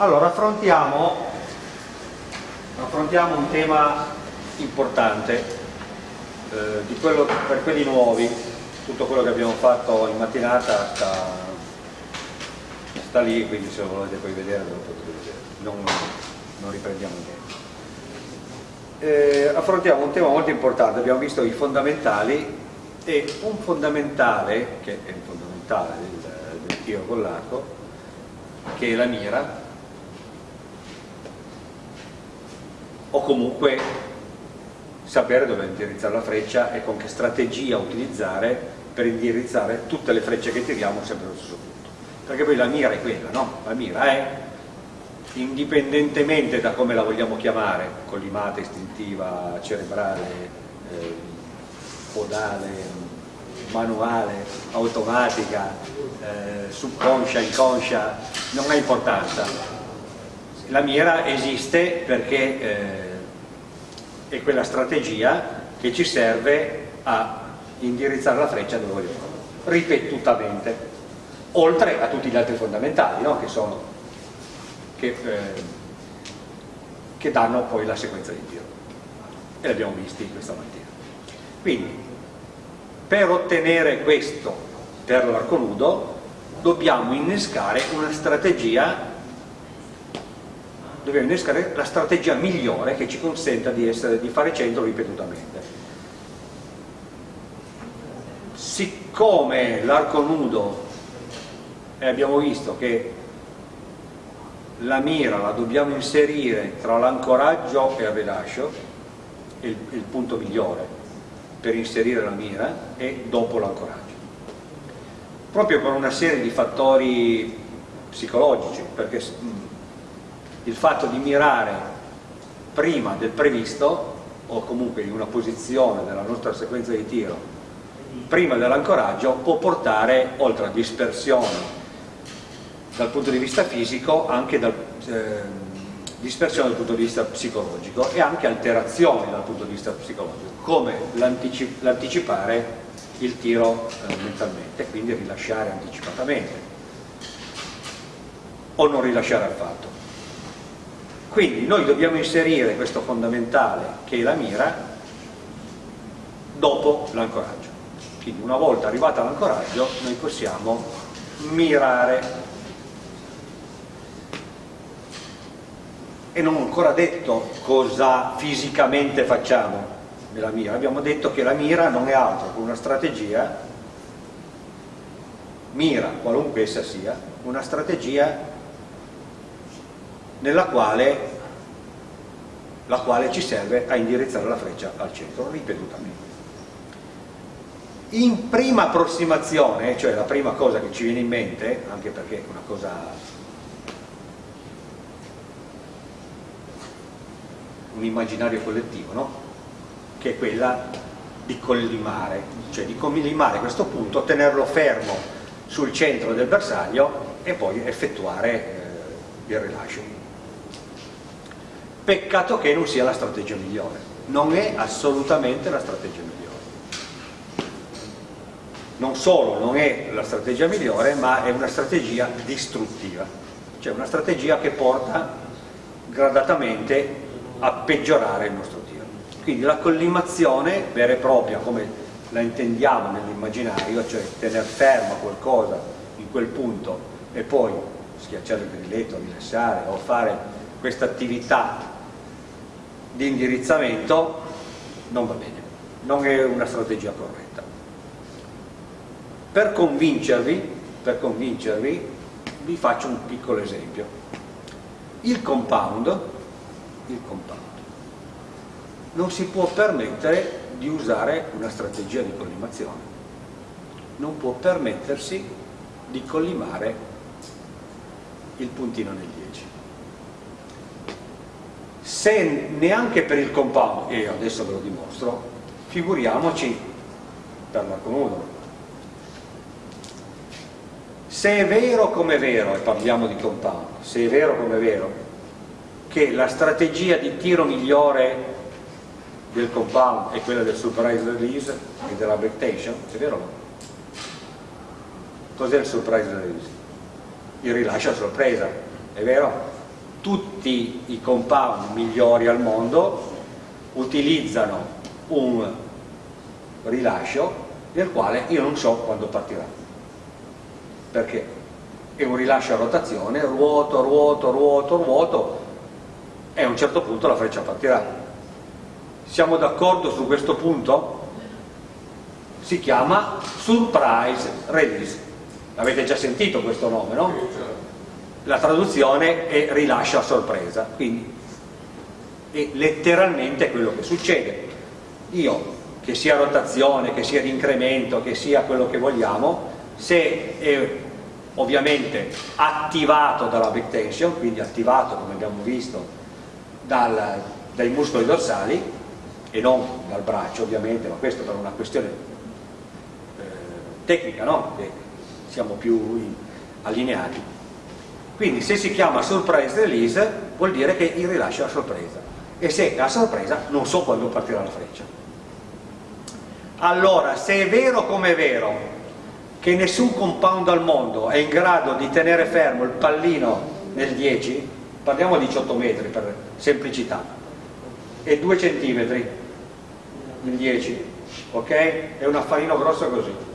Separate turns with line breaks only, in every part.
Allora, affrontiamo, affrontiamo un tema importante eh, quello, per quelli nuovi, tutto quello che abbiamo fatto in mattinata sta, sta lì, quindi se lo volete poi vedere lo potete vedere, non, non riprendiamo niente. Eh, affrontiamo un tema molto importante, abbiamo visto i fondamentali e un fondamentale, che è il fondamentale del, del tiro con l'arco, che è la mira, o comunque sapere dove indirizzare la freccia e con che strategia utilizzare per indirizzare tutte le frecce che tiriamo sempre allo stesso punto perché poi la mira è quella, no? la mira è indipendentemente da come la vogliamo chiamare collimata, istintiva, cerebrale eh, podale manuale, automatica eh, subconscia, inconscia non ha importanza la mira esiste perché eh, è quella strategia che ci serve a indirizzare la freccia dove vogliamo, ripetutamente, oltre a tutti gli altri fondamentali no? che, sono, che, eh, che danno poi la sequenza di tiro. E l'abbiamo visti questa mattina. Quindi, per ottenere questo per l'arco nudo, dobbiamo innescare una strategia dobbiamo innescare la strategia migliore che ci consenta di, essere, di fare centro ripetutamente. Siccome l'arco nudo, e abbiamo visto che la mira la dobbiamo inserire tra l'ancoraggio e il rilascio, il, il punto migliore per inserire la mira, e dopo l'ancoraggio. Proprio per una serie di fattori psicologici, perché il fatto di mirare prima del previsto o comunque in una posizione della nostra sequenza di tiro prima dell'ancoraggio può portare oltre a dispersione dal punto di vista fisico anche dal, eh, dispersione dal punto di vista psicologico e anche alterazioni dal punto di vista psicologico come l'anticipare il tiro eh, mentalmente quindi rilasciare anticipatamente o non rilasciare affatto quindi noi dobbiamo inserire questo fondamentale che è la mira dopo l'ancoraggio. Quindi una volta arrivata all'ancoraggio noi possiamo mirare. E non ho ancora detto cosa fisicamente facciamo nella mira, abbiamo detto che la mira non è altro che una strategia, mira qualunque essa sia, una strategia nella quale, la quale ci serve a indirizzare la freccia al centro ripetutamente. In prima approssimazione, cioè la prima cosa che ci viene in mente, anche perché è una cosa un immaginario collettivo, no? che è quella di collimare, cioè di collimare questo punto, tenerlo fermo sul centro del bersaglio e poi effettuare eh, il rilascio peccato che non sia la strategia migliore. Non è assolutamente la strategia migliore. Non solo non è la strategia migliore ma è una strategia distruttiva. Cioè una strategia che porta gradatamente a peggiorare il nostro tiro. Quindi la collimazione vera e propria come la intendiamo nell'immaginario cioè tenere ferma qualcosa in quel punto e poi schiacciare il grilletto, rilassare o fare questa attività di indirizzamento non va bene, non è una strategia corretta. Per convincervi, per convincervi vi faccio un piccolo esempio. Il compound, il compound non si può permettere di usare una strategia di collimazione, non può permettersi di collimare il puntino 10 se neanche per il compound, e adesso ve lo dimostro, figuriamoci per l'arco nudo. Se è vero come è vero, e parliamo di compound, se è vero come è vero, che la strategia di tiro migliore del compound è quella del surprise release e della tension, è vero o no? Cos'è il surprise release? Il rilascio a sorpresa, è vero? Tutti i compound migliori al mondo utilizzano un rilascio del quale io non so quando partirà perché è un rilascio a rotazione ruoto, ruoto, ruoto, ruoto e a un certo punto la freccia partirà siamo d'accordo su questo punto? si chiama surprise release avete già sentito questo nome no? La traduzione è rilascio a sorpresa quindi è letteralmente quello che succede io che sia rotazione, che sia di incremento, che sia quello che vogliamo, se è ovviamente attivato dalla back tension, quindi attivato come abbiamo visto dal, dai muscoli dorsali e non dal braccio ovviamente, ma questo per una questione eh, tecnica, no? che siamo più allineati. Quindi se si chiama surprise release vuol dire che il rilascio è a sorpresa. E se è a sorpresa non so quando partirà la freccia. Allora se è vero come è vero che nessun compound al mondo è in grado di tenere fermo il pallino nel 10 parliamo di 18 metri per semplicità e 2 centimetri nel 10 ok? è un affarino grosso così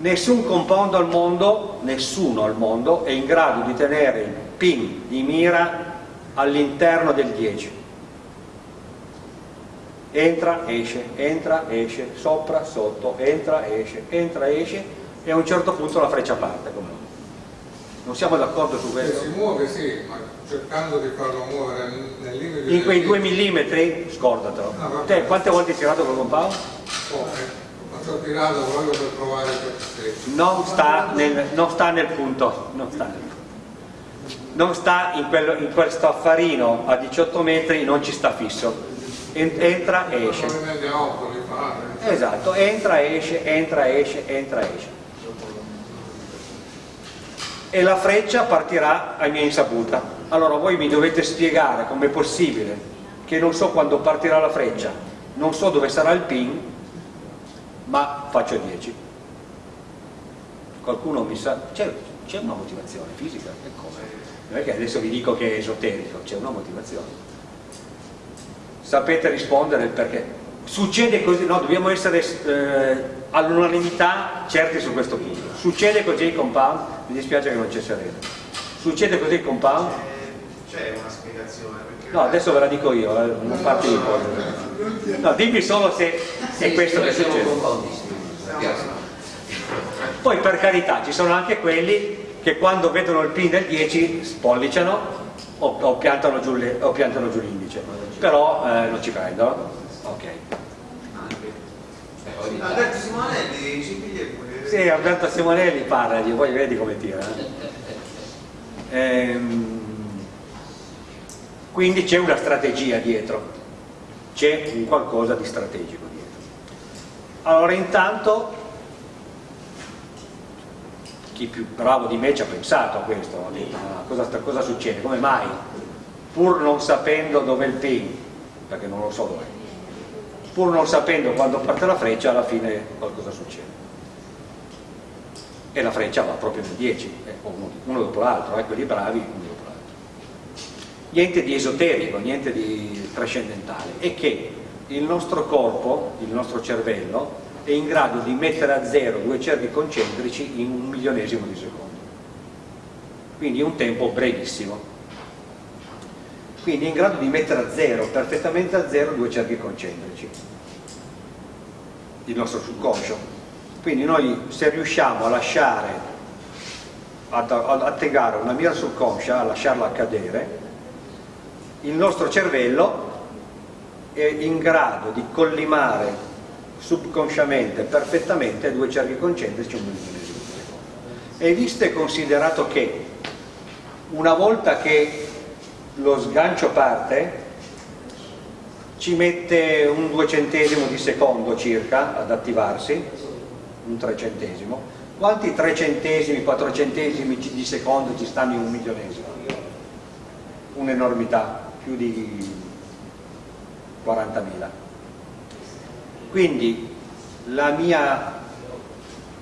nessun compound al mondo nessuno al mondo è in grado di tenere il pin di mira all'interno del 10 entra, esce, entra, esce, sopra, sotto, entra, esce, entra, esce e a un certo punto la freccia parte. Come non siamo d'accordo su questo?
Se si muove sì, ma cercando di farlo muovere nel limite
In quei 2 mm, scordatelo. No, Te quante volte hai tirato col compound?
Poche. Ho tirato proprio per provare per
non sta, nel, non sta nel punto, non sta non sta in, quello, in questo affarino a 18 metri, non ci sta fisso. Entra e esce. Esatto, entra, esce, entra, esce, entra, esce. E la freccia partirà a mia insaputa allora voi mi dovete spiegare com'è possibile che non so quando partirà la freccia. Non so dove sarà il pin ma faccio 10 qualcuno mi sa c'è una motivazione fisica non è che adesso vi dico che è esoterico c'è una motivazione. Sapete rispondere il perché. Succede così, no, dobbiamo essere eh, all'unanimità certi su questo punto. Succede così il compound mi dispiace che non c'è sereno succede così il compound.
C'è una spiegazione
no adesso ve la dico io eh, non farti ipotesi no dimmi solo se è questo che succede poi per carità ci sono anche quelli che quando vedono il pin del 10 spolliciano o, o piantano giù l'indice. Però eh, non ci prendo ok.
Alberto Simonelli ci piglia
sì Alberto Simonelli parla poi vedi come tira eh. ehm, quindi c'è una strategia dietro c'è un qualcosa di strategico dietro allora intanto chi più bravo di me ci ha pensato a questo ha detto ma cosa, cosa succede, come mai pur non sapendo dove è il pin, perché non lo so dove, pur non sapendo quando parte la freccia, alla fine qualcosa succede. E la freccia va proprio nel 10, eh, uno, uno, dopo l'altro, eh, quelli bravi, uno dopo l'altro. Niente di esoterico, niente di trascendentale, è che il nostro corpo, il nostro cervello, è in grado di mettere a zero due cerchi concentrici in un milionesimo di secondo. Quindi un tempo brevissimo. Quindi è in grado di mettere a zero, perfettamente a zero, due cerchi concentrici. Il nostro subconscio. Quindi noi se riusciamo a lasciare ad, attegare una mira subconscia a lasciarla cadere il nostro cervello è in grado di collimare subconsciamente perfettamente due cerchi concentrici un millisimo di secondo e visto e considerato che una volta che lo sgancio parte ci mette un duecentesimo di secondo circa ad attivarsi un trecentesimo quanti trecentesimi, quattrocentesimi di secondo ci stanno in un milionesimo? un'enormità più di 40.000 quindi la mia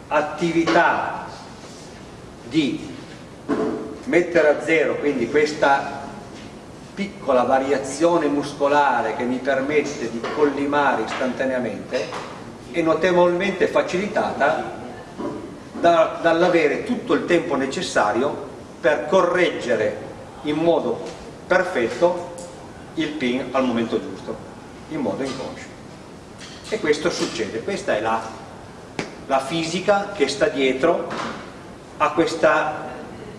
attività di mettere a zero quindi questa piccola variazione muscolare che mi permette di collimare istantaneamente è notevolmente facilitata da, dall'avere tutto il tempo necessario per correggere in modo perfetto il pin al momento giusto, in modo inconscio. E questo succede, questa è la, la fisica che sta dietro a questa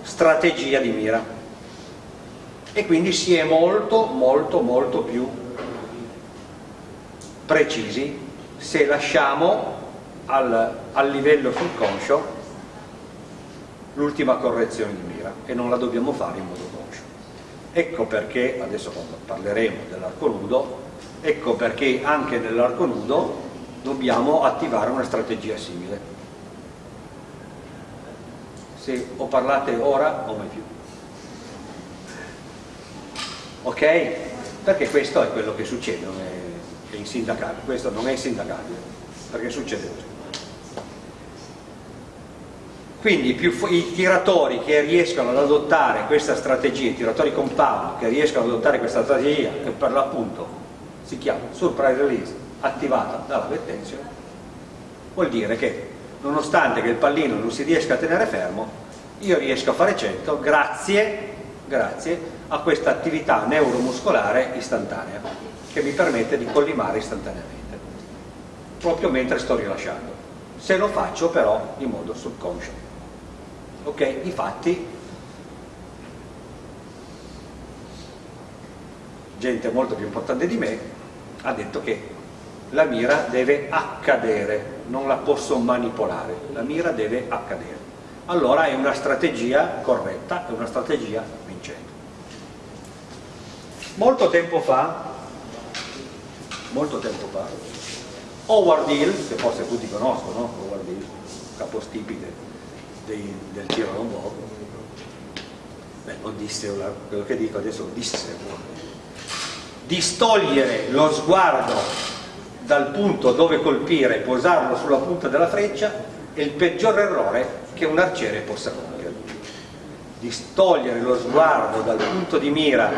strategia di mira. E quindi si è molto, molto, molto più precisi se lasciamo al, al livello subconscio l'ultima correzione di mira e non la dobbiamo fare in modo. Ecco perché, adesso parleremo dell'arco nudo, ecco perché anche nell'arco nudo dobbiamo attivare una strategia simile. Se o parlate ora o mai più. Ok? Perché questo è quello che succede, non è, è insindacabile, questo non è insindacabile, perché succede così. Quindi i tiratori che riescono ad adottare questa strategia, i tiratori compound che riescono ad adottare questa strategia, che per l'appunto si chiama surprise release, attivata dalla vettensione, vuol dire che nonostante che il pallino non si riesca a tenere fermo, io riesco a fare 100 grazie, grazie a questa attività neuromuscolare istantanea che mi permette di collimare istantaneamente, proprio mentre sto rilasciando. Se lo faccio però in modo subconscio ok? Difatti gente molto più importante di me ha detto che la mira deve accadere, non la posso manipolare, la mira deve accadere. Allora è una strategia corretta, è una strategia vincente. Molto tempo fa, molto tempo fa, Howard Hill, che forse tutti conoscono, Howard Hill, capostipite dei, del tiro non poco beh non disse quello che dico adesso lo disse distogliere lo sguardo dal punto dove colpire e posarlo sulla punta della freccia è il peggior errore che un arciere possa compiere. Distogliere lo sguardo dal punto di mira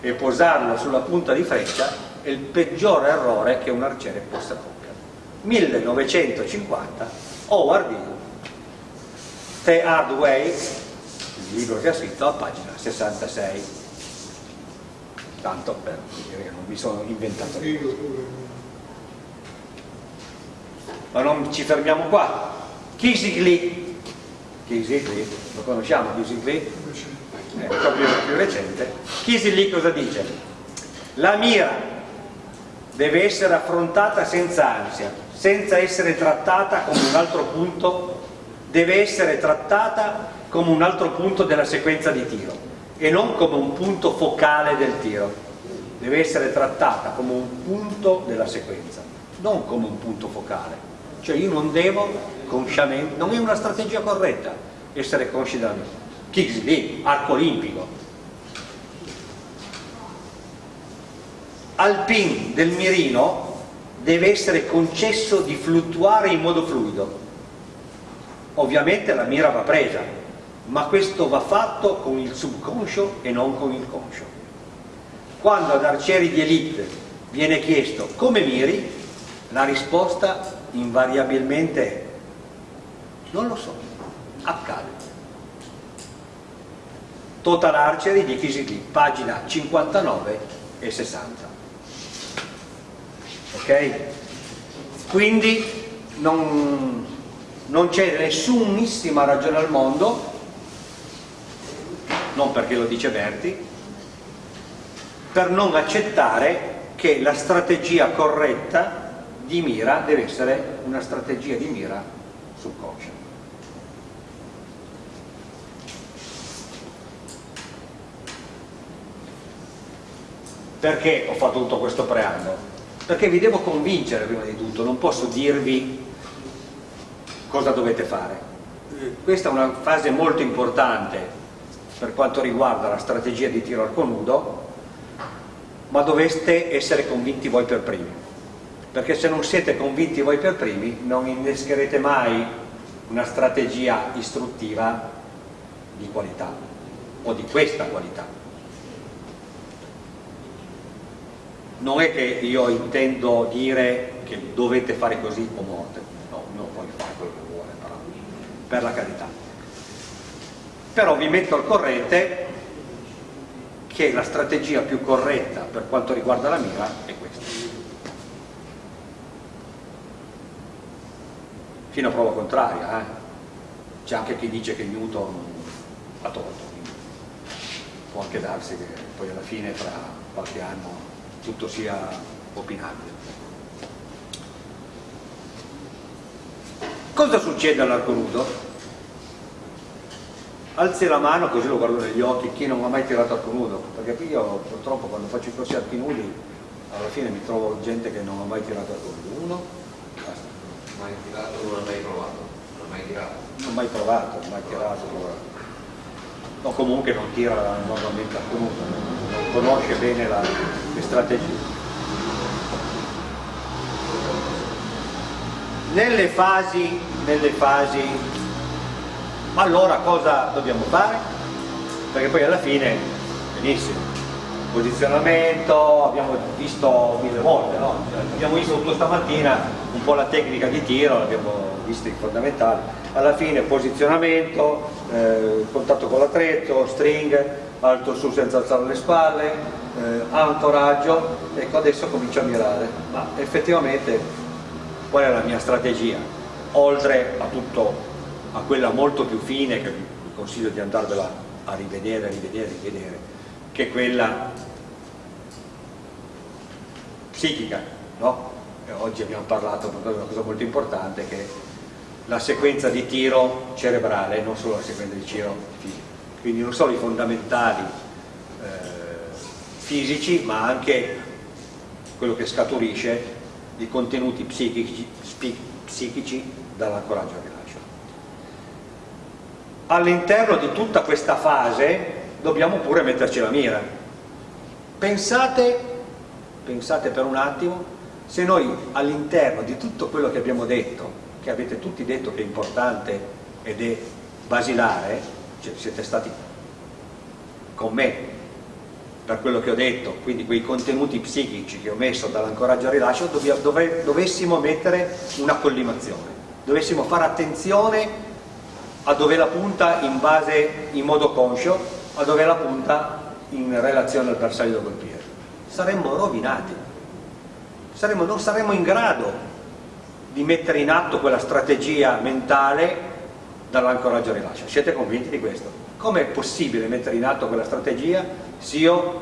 e posarlo sulla punta di freccia è il peggior errore che un arciere possa compiere. 1950 Howard Hill The Hard Way, il libro che ha scritto a pagina 66. Tanto per dire che non mi sono inventato niente. Ma non ci fermiamo qua. Kisigli, Kisigli, lo conosciamo Kisigli? È proprio più recente. Kisigli cosa dice? La mira deve essere affrontata senza ansia, senza essere trattata come un altro punto deve essere trattata come un altro punto della sequenza di tiro e non come un punto focale del tiro. Deve essere trattata come un punto della sequenza non come un punto focale. Cioè io non devo consciamente non è una strategia corretta essere consci della mia Kicks lì, arco olimpico. Al pin del mirino deve essere concesso di fluttuare in modo fluido Ovviamente la mira va presa, ma questo va fatto con il subconscio e non con il conscio. Quando ad arcieri di elite viene chiesto come miri, la risposta invariabilmente è non lo so, accade. Total Archery di Kisili, pagina 59 e 60. Ok? Quindi non, non c'è nessunissima ragione al mondo non perché lo dice Berti per non accettare che la strategia corretta di mira deve essere una strategia di mira subconscia perché ho fatto tutto questo preambolo? perché vi devo convincere prima di tutto non posso dirvi cosa dovete fare. Questa è una fase molto importante per quanto riguarda la strategia di tiro arco nudo, ma doveste essere convinti voi per primi, perché se non siete convinti voi per primi non innescherete mai una strategia istruttiva di qualità o di questa qualità. non è che io intendo dire che dovete fare così o morte, no, ognuno può fare quello che vuole, però, per la carità. Però vi metto al corrente che la strategia più corretta per quanto riguarda la mira è questa. Fino a prova contraria, eh? c'è anche chi dice che Newton ha torto, può anche darsi che poi alla fine fra qualche anno tutto sia opinabile. Cosa succede all'arco nudo? Alzi la mano così lo guardo negli occhi chi non ha mai tirato arco nudo, perché io purtroppo quando faccio i corsi archi nudi alla fine mi trovo gente che non ha mai tirato arco nudo. Uno, basta.
Mai tirato, non l'ha mai provato. Non l'ha mai tirato.
Non ho mai provato, mai tirato. O comunque non tira normalmente arco nudo, non conosce bene la, le strategie. Nelle fasi, nelle fasi, allora cosa dobbiamo fare? Perché poi alla fine, benissimo, posizionamento, abbiamo visto mille volte, no? Cioè, abbiamo visto tutto stamattina un po' la tecnica di tiro, l'abbiamo visto i fondamentali, alla fine posizionamento, eh, contatto con l'attrezzo, string, alto su senza alzare le spalle, eh, ancoraggio, ecco adesso comincio a mirare, ma effettivamente qual è la mia strategia? Oltre a tutto, a quella molto più fine che vi consiglio di andarvela a rivedere, rivedere, rivedere, che è quella psichica, no? Oggi abbiamo parlato di una cosa molto importante che è la sequenza di tiro cerebrale, non solo la sequenza di tiro fisico. Quindi non solo i fondamentali eh, fisici, ma anche quello che scaturisce di contenuti psichici, psichici dall'ancoraggio al rilascio. All'interno di tutta questa fase dobbiamo pure metterci la mira. Pensate, pensate per un attimo, se noi all'interno di tutto quello che abbiamo detto, che avete tutti detto che è importante ed è basilare, cioè siete stati con me per quello che ho detto, quindi quei contenuti psichici che ho messo dall'ancoraggio al rilascio, dove, dovessimo mettere una collimazione, dovessimo fare attenzione a dove la punta in base, in modo conscio, a dove la punta in relazione al bersaglio da colpire. Saremmo rovinati, saremmo, non saremmo in grado di mettere in atto quella strategia mentale dall'ancoraggio al rilascio. Siete convinti di questo? Com'è possibile mettere in atto quella strategia se io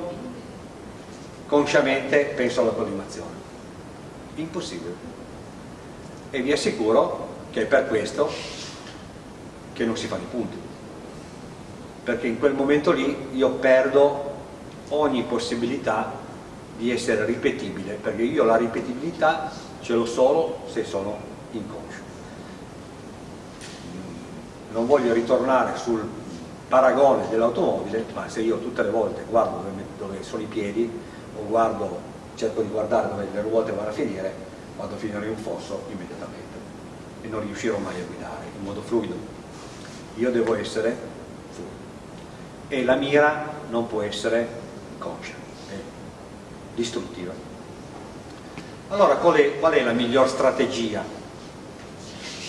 consciamente penso alla collimazione. Impossibile. E vi assicuro che è per questo che non si fanno i punti. Perché in quel momento lì io perdo ogni possibilità di essere ripetibile, perché io la ripetibilità ce l'ho solo se sono inconscio. Non voglio ritornare sul paragone dell'automobile, ma se io tutte le volte guardo dove, dove, sono i piedi o guardo, cerco di guardare dove le ruote vanno a finire, vado a finire in un fosso immediatamente e non riuscirò mai a guidare in modo fluido. Io devo essere fluido e la mira non può essere conscia, è distruttiva. Allora qual è, qual è la miglior strategia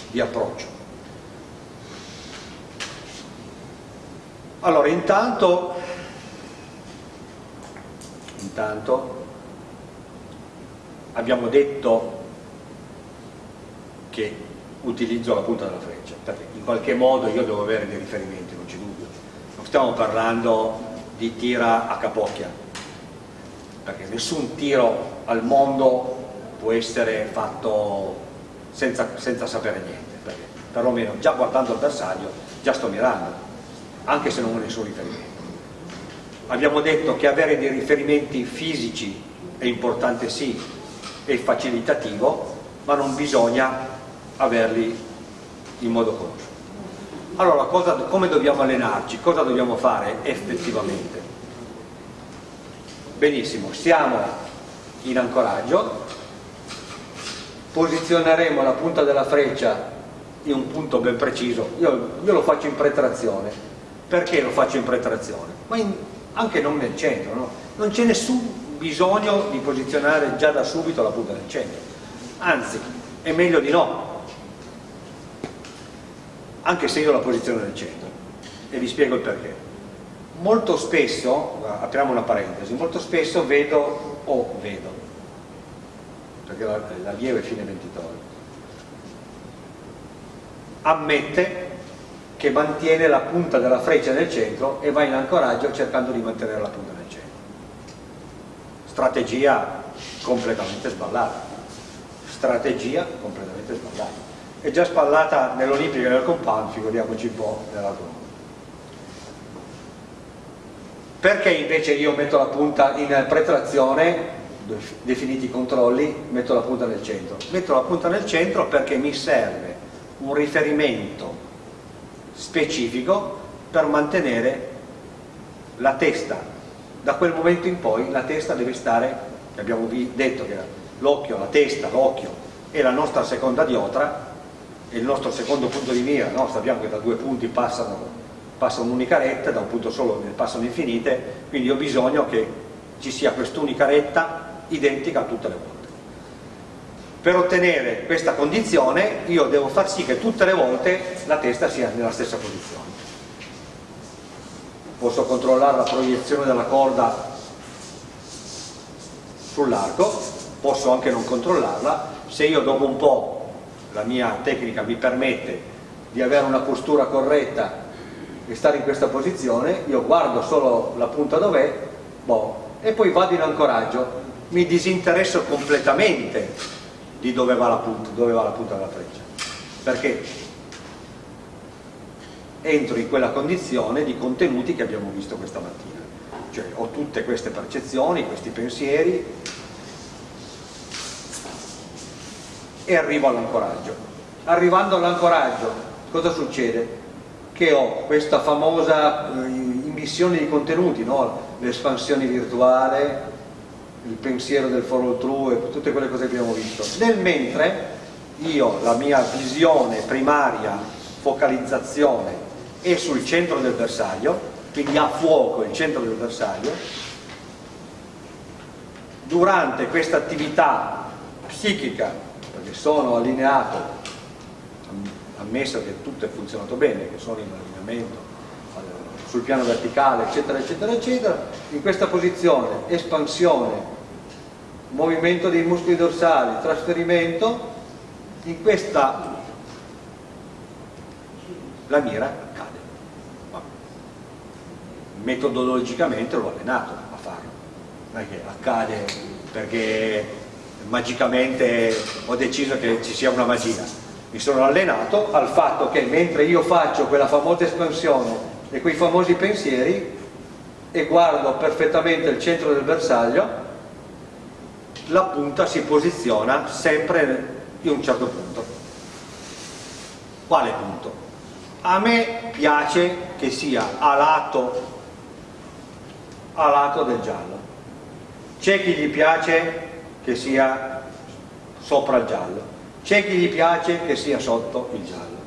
di approccio? Allora, intanto, intanto abbiamo detto che utilizzo la punta della freccia, perché in qualche modo io devo avere dei riferimenti, non c'è dubbio. Non stiamo parlando di tira a capocchia, perché nessun tiro al mondo può essere fatto senza, senza sapere niente, perché perlomeno già guardando il bersaglio già sto mirando anche se non ho nessun riferimento. Abbiamo detto che avere dei riferimenti fisici è importante sì, è facilitativo, ma non bisogna averli in modo conscio. Allora, cosa, come dobbiamo allenarci? Cosa dobbiamo fare effettivamente? Benissimo, siamo in ancoraggio, posizioneremo la punta della freccia in un punto ben preciso, io, io lo faccio in pretrazione, perché lo faccio in pretrazione? Ma in, anche non nel centro, no? non c'è nessun bisogno di posizionare già da subito la punta nel centro. Anzi è meglio di no. Anche se io la posiziono nel centro. E vi spiego il perché. Molto spesso apriamo una parentesi molto spesso vedo o vedo. Perché l'allievo è fine ventitore ammette che mantiene la punta della freccia nel centro e va in ancoraggio cercando di mantenere la punta nel centro. Strategia completamente sballata. Strategia completamente sballata. È già sballata nell'Olimpica e nel compound figuriamoci un po' nell'altro perché invece io metto la punta in pretrazione definiti i controlli metto la punta nel centro? Metto la punta nel centro perché mi serve un riferimento specifico per mantenere la testa da quel momento in poi la testa deve stare, abbiamo detto che l'occhio, la testa, l'occhio è la nostra seconda diotra, è il nostro secondo punto di mira, no? sappiamo che da due punti passano, passa un'unica retta, da un punto solo ne passano infinite, quindi ho bisogno che ci sia quest'unica retta identica tutte le volte. Per ottenere questa condizione io devo far sì che tutte le volte la testa sia nella stessa posizione. Posso controllare la proiezione della corda sull'arco, posso anche non controllarla, se io dopo un po' la mia tecnica mi permette di avere una postura corretta e stare in questa posizione, io guardo solo la punta dov'è boh, e poi vado in ancoraggio, mi disinteresso completamente di dove va la punta, dove va la punta della freccia, perché entro in quella condizione di contenuti che abbiamo visto questa mattina. Cioè ho tutte queste percezioni, questi pensieri e arrivo all'ancoraggio. Arrivando all'ancoraggio cosa succede? Che ho questa famosa eh, immissione di contenuti, no? l'espansione virtuale, il pensiero del follow through e tutte quelle cose che abbiamo visto. Nel mentre io la mia visione primaria, focalizzazione è sul centro del bersaglio, quindi a fuoco il centro del bersaglio, durante questa attività psichica, perché sono allineato, ammesso che tutto è funzionato bene, che sono in allineamento sul piano verticale, eccetera, eccetera, eccetera, in questa posizione, espansione, movimento dei muscoli dorsali, trasferimento, in questa la mira metodologicamente l'ho allenato a farlo. Non è che accade perché magicamente ho deciso che ci sia una magia. Mi sono allenato al fatto che mentre io faccio quella famosa espansione e quei famosi pensieri e guardo perfettamente il centro del bersaglio la punta si posiziona sempre in un certo punto quale punto? a me piace che sia a lato a lato del giallo. C'è chi gli piace che sia sopra il giallo, c'è chi gli piace che sia sotto il giallo.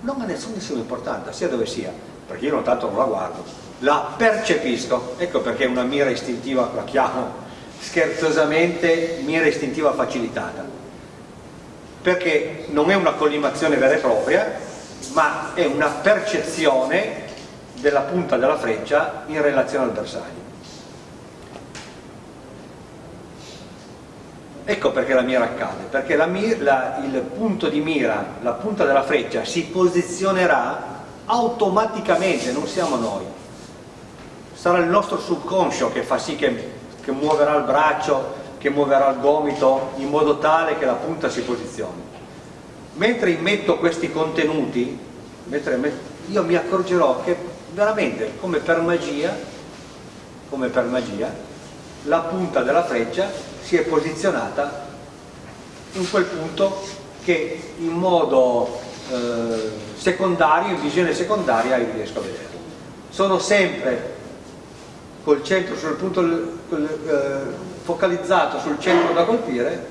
Non ha nessuna importanza, sia dove sia, perché io non tanto non la guardo, la percepisco, ecco perché è una mira istintiva, la chiamo scherzosamente mira istintiva facilitata, perché non è una collimazione vera e propria, ma è una percezione della punta della freccia in relazione al bersaglio. Ecco perché la mira accade, perché la la, il punto di mira, la punta della freccia si posizionerà automaticamente, non siamo noi. Sarà il nostro subconscio che fa sì che, che muoverà il braccio, che muoverà il gomito in modo tale che la punta si posizioni. Mentre immetto questi contenuti, io mi accorgerò che veramente come per magia, come per magia, la punta della freccia si è posizionata in quel punto che in modo eh, secondario, in visione secondaria io riesco a vedere. Sono sempre col centro sul punto eh, focalizzato sul centro da colpire,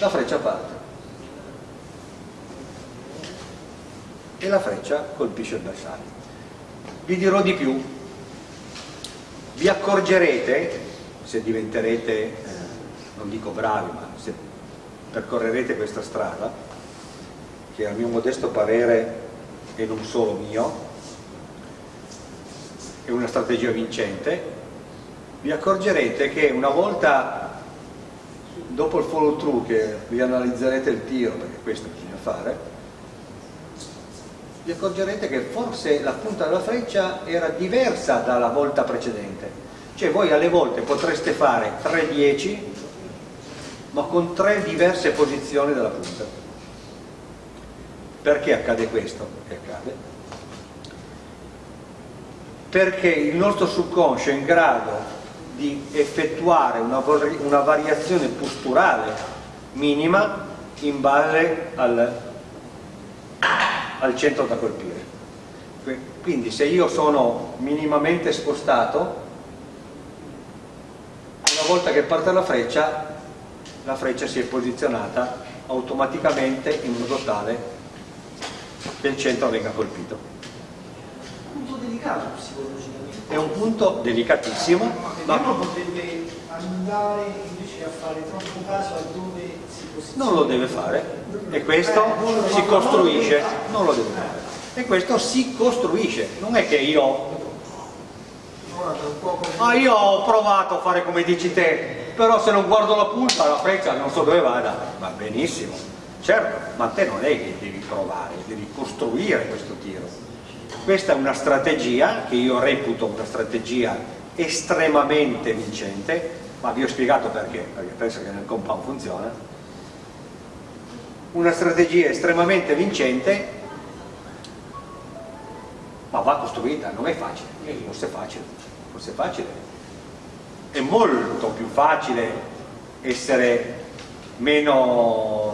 la freccia parte. E la freccia colpisce il bersaglio vi dirò di più vi accorgerete se diventerete, eh, non dico bravi, ma se percorrerete questa strada, che a mio modesto parere, e non solo mio, è una strategia vincente, vi accorgerete che una volta dopo il follow through che vi analizzerete il tiro, perché questo bisogna fare, vi accorgerete che forse la punta della freccia era diversa dalla volta precedente. Cioè voi alle volte potreste fare 3-10 ma con tre diverse posizioni della punta. Perché accade questo? Che accade? Perché il nostro subconscio è in grado di effettuare una, una variazione posturale minima in base al, al centro da colpire. Quindi se io sono minimamente spostato, una volta che parte la freccia, la freccia si è posizionata automaticamente in modo tale che il centro venga colpito.
Un punto delicato psicologicamente.
È un punto delicatissimo,
ma uno potrebbe andare invece a fare troppo caso a dove si posiziona.
Non lo deve fare e questo
Eh,
si costruisce, non lo deve fare. E questo si costruisce, non è che io. Ah, io ho provato a fare come dici te, però se non guardo la punta, la freccia non so dove vada. Va benissimo, certo, ma te non è che devi provare, devi costruire questo tiro. Questa è una strategia che io reputo una strategia estremamente vincente, ma vi ho spiegato perché, perché penso che nel compound funziona. Una strategia estremamente vincente, ma va costruita, non è facile, forse è facile, forse è facile. È molto più facile essere meno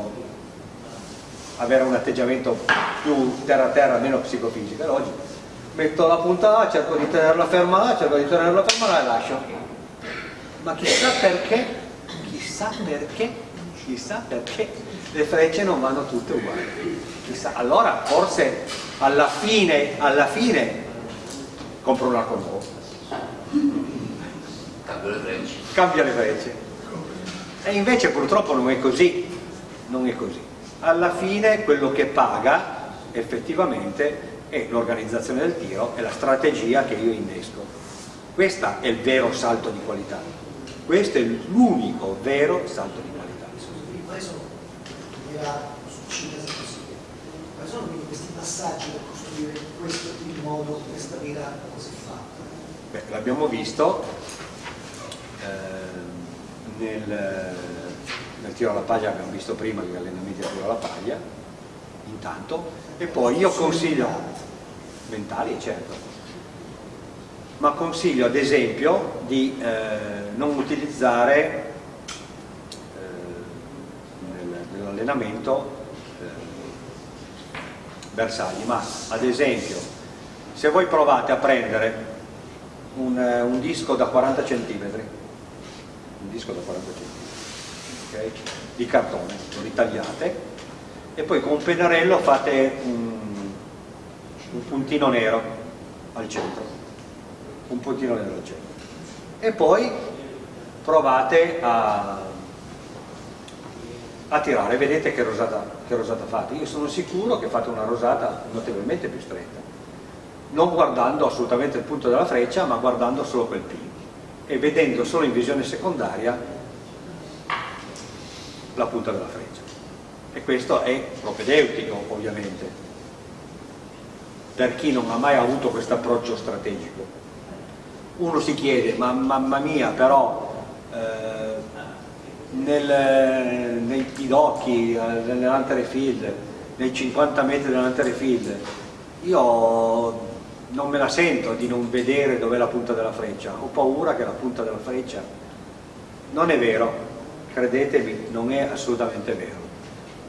avere un atteggiamento più terra terra, meno psicofisico, è logico. Metto la punta là, cerco di tenerla ferma là, cerco di tenerla ferma là e lascio. Ma chissà perché, chissà perché, chissà perché le frecce non vanno tutte uguali. Chissà, allora forse alla fine, alla fine compro un arco nuovo,
Cambio le frecce.
cambia le frecce. E invece purtroppo non è così, non è così. Alla fine quello che paga effettivamente è l'organizzazione del tiro e la strategia che io innesco. Questo è il vero salto di qualità. Questo è l'unico vero salto di qualità.
Quali sono, quali sono questi passaggi per costruire questo il modo, questa vera così fatta?
L'abbiamo visto eh, nel, nel tiro alla paglia, abbiamo visto prima gli allenamenti del tiro alla paglia, intanto, e poi io consiglio, mentali certo, ma consiglio ad esempio di eh, non utilizzare eh, nel- nell'allenamento eh, bersagli, ma ad esempio se voi provate a prendere un, eh, un disco da 40 cm, un disco da 40 cm, ok? di cartone, lo ritagliate e poi con un pennarello fate un, un puntino nero al centro, un puntino nero al centro e poi provate a, a tirare, vedete che rosata, che rosata fate, io sono sicuro che fate una rosata notevolmente più stretta non guardando assolutamente il punto della freccia, ma guardando solo quel pin e vedendo solo in visione secondaria la punta della freccia. E questo è propedeutico, ovviamente, per chi non ha mai avuto questo approccio strategico. Uno si chiede, ma mamma mia, però eh, nel, nei pidocchi, eh, nell'antere field, nei 50 metri dell'antere field, io non me la sento di non vedere dov'è la punta della freccia, ho paura che la punta della freccia non è vero, credetemi, non è assolutamente vero,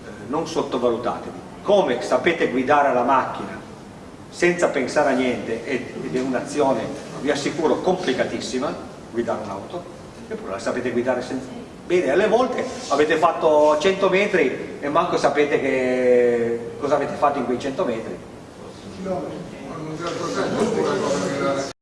Eh, non sottovalutatevi. Come sapete guidare la macchina senza pensare a niente ed è un'azione, vi assicuro, complicatissima, guidare un'auto, eppure la sapete guidare senza... Bene, alle volte avete fatto 100 metri e manco sapete che cosa avete fatto in quei 100 metri.
Ma